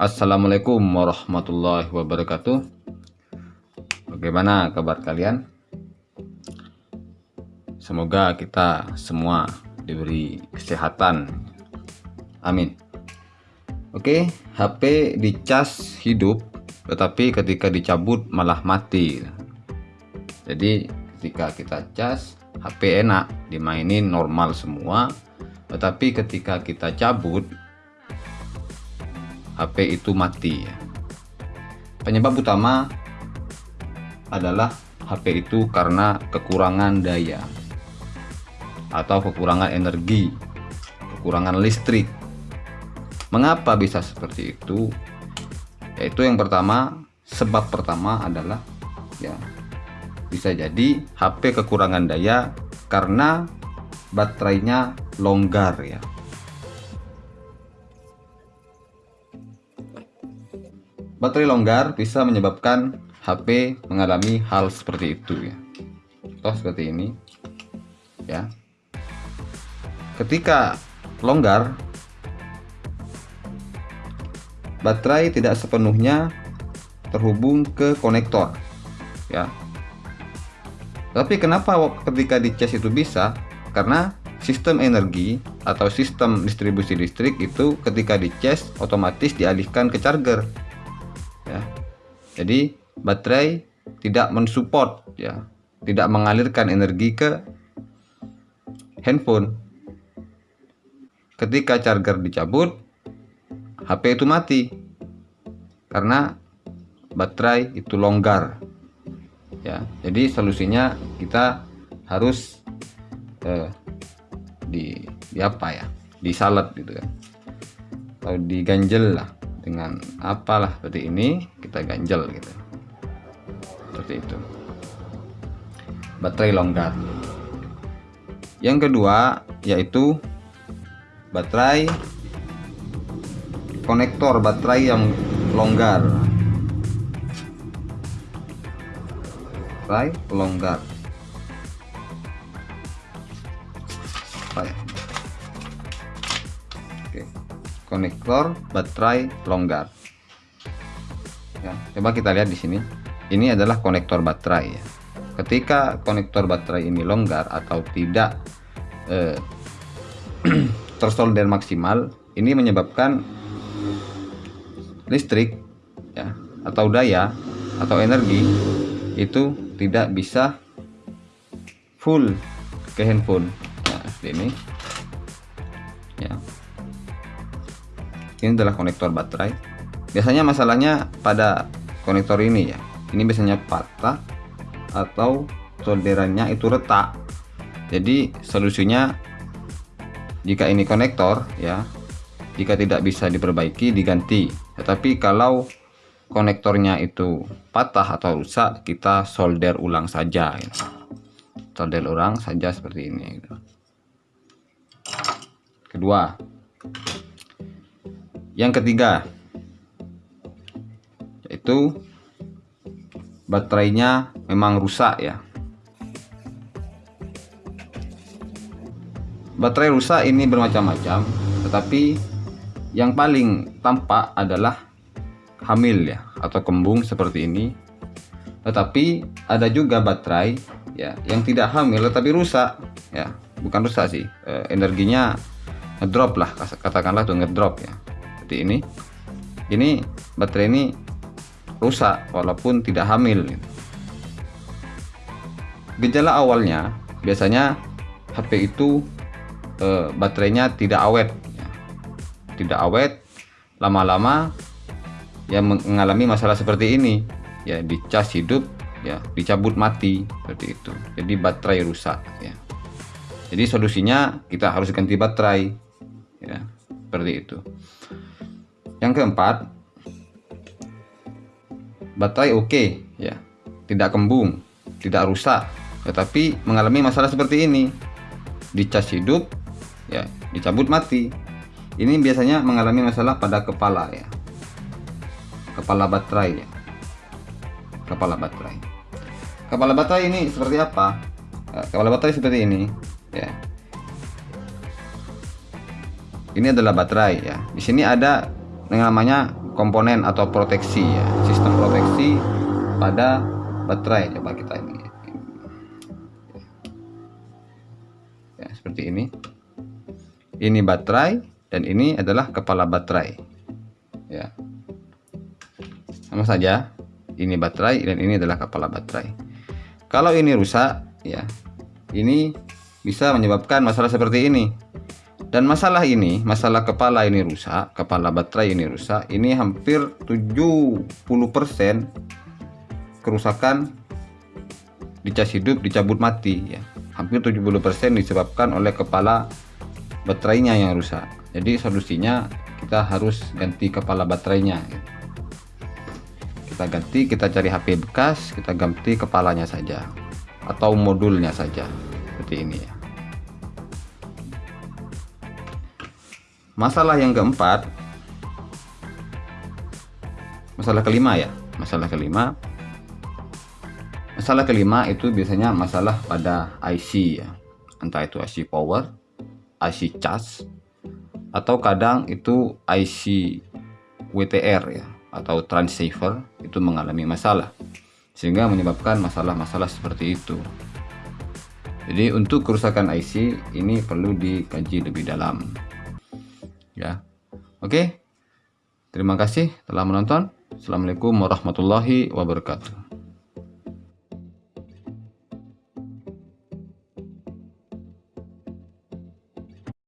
Assalamualaikum warahmatullahi wabarakatuh. Bagaimana kabar kalian? Semoga kita semua diberi kesehatan. Amin. Oke, HP dicas hidup Tetapi ketika dicabut malah mati. Jadi ketika kita cas HP enak dimainin normal semua. Tetapi ketika kita cabut HP itu mati penyebab utama adalah HP itu karena kekurangan daya atau kekurangan energi kekurangan listrik. Mengapa bisa seperti itu? Yaitu yang pertama sebab pertama adalah ya bisa jadi HP kekurangan daya karena baterainya longgar ya Baterai longgar bisa menyebabkan HP mengalami hal seperti itu ya. Contoh seperti ini. Ya. Ketika longgar baterai tidak sepenuhnya terhubung ke konektor ya. Tapi kenapa ketika di cas itu bisa? Karena sistem energi atau sistem distribusi listrik itu ketika di cas otomatis dialihkan ke charger jadi baterai tidak mensupport ya. Tidak mengalirkan energi ke handphone. Ketika charger dicabut HP itu mati. Karena baterai itu longgar ya. Jadi solusinya kita harus eh, di, di apa ya? Disalat gitu kan. Atau diganjel lah dengan apalah seperti ini kita ganjel gitu. Seperti itu. Baterai longgar. Yang kedua yaitu baterai konektor baterai yang longgar. Baterai longgar. Ya konektor baterai longgar ya, coba kita lihat di sini. Ini adalah konektor baterai ya. ketika konektor baterai ini longgar atau tidak eh, tersolder maksimal ini menyebabkan listrik ya atau daya atau energi itu tidak bisa full ke handphone. Nah, ini ya ini adalah konektor baterai. Biasanya masalahnya pada konektor ini ya. Ini biasanya patah atau solderannya itu retak. Jadi solusinya jika ini konektor ya jika tidak bisa diperbaiki diganti. Tetapi kalau konektornya itu patah atau rusak kita solder ulang saja ya. solder ulang saja seperti ini. Kedua yang ketiga yaitu baterainya memang rusak ya. Baterai rusak ini bermacam-macam tetapi yang paling tampak adalah hamil ya atau kembung seperti ini. Tetapi ada juga baterai ya yang tidak hamil tetapi rusak ya. Bukan rusak sih e, energinya ngedrop lah katakanlah tuh ngedrop ya seperti ini ini baterai ini rusak walaupun tidak hamil. Gejala awalnya biasanya HP itu e, baterainya tidak awet tidak awet lama-lama yang mengalami masalah seperti ini. Ya dicas hidup ya dicabut mati seperti itu. Jadi baterai rusak ya. Jadi solusinya kita harus ganti baterai ya seperti itu yang keempat baterai oke okay, ya. Tidak kembung tidak rusak tetapi mengalami masalah seperti ini. Dicas hidup ya dicabut mati. Ini biasanya mengalami masalah pada kepala ya. Kepala baterai ya. Kepala baterai. Kepala baterai ini seperti apa? Eh, kepala baterai seperti ini ya. Ini adalah baterai ya. Di sini ada yang namanya komponen atau proteksi ya sistem proteksi pada baterai coba kita ini. Ya seperti ini. Ini baterai dan ini adalah kepala baterai. Ya. Sama saja ini baterai dan ini adalah kepala baterai. Kalau ini rusak ya ini bisa menyebabkan masalah seperti ini dan masalah ini masalah kepala ini rusak kepala baterai ini rusak ini hampir 70% kerusakan di cas hidup dicabut mati ya. Hampir 70% disebabkan oleh kepala baterainya yang rusak. Jadi solusinya kita harus ganti kepala baterainya kita ganti kita cari HP bekas kita ganti kepalanya saja atau modulnya saja seperti ini ya masalah yang keempat masalah kelima ya masalah kelima. Masalah kelima itu biasanya masalah pada IC ya entah itu IC power IC charge atau kadang itu IC WTR ya atau transceiver itu mengalami masalah sehingga menyebabkan masalah-masalah seperti itu. Jadi untuk kerusakan IC ini perlu dikaji lebih dalam ya. Oke. Terima kasih telah menonton. Assalamualaikum warahmatullahi wabarakatuh